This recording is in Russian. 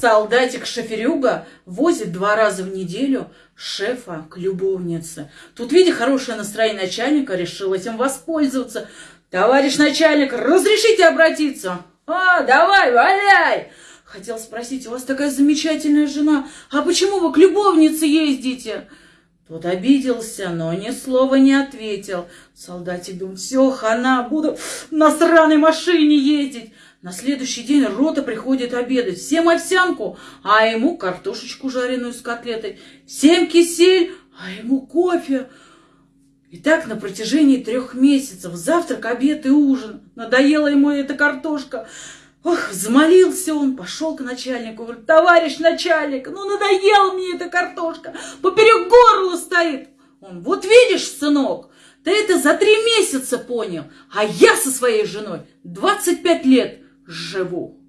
Солдатик-шоферюга возит два раза в неделю шефа к любовнице. Тут, видя хорошее настроение начальника, решил этим воспользоваться. Товарищ начальник, разрешите обратиться? А, давай, валяй! Хотел спросить, у вас такая замечательная жена, а почему вы к любовнице ездите? Тот обиделся, но ни слова не ответил. Солдатик думал, все, хана, буду на сраной машине ездить. На следующий день рота приходит обедать. Всем овсянку, а ему картошечку жареную с котлетой. Всем кисель, а ему кофе. И так на протяжении трех месяцев. Завтрак, обед и ужин. Надоела ему эта картошка. Ох, взмолился он, пошел к начальнику, говорит, товарищ начальник, ну надоела мне эта картошка, поперек горла стоит. Он, вот видишь, сынок, ты это за три месяца понял, а я со своей женой 25 лет живу.